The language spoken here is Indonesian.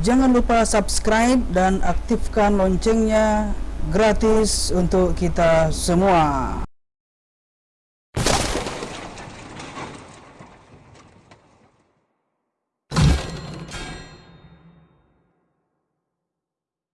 Jangan lupa subscribe dan aktifkan loncengnya gratis untuk kita semua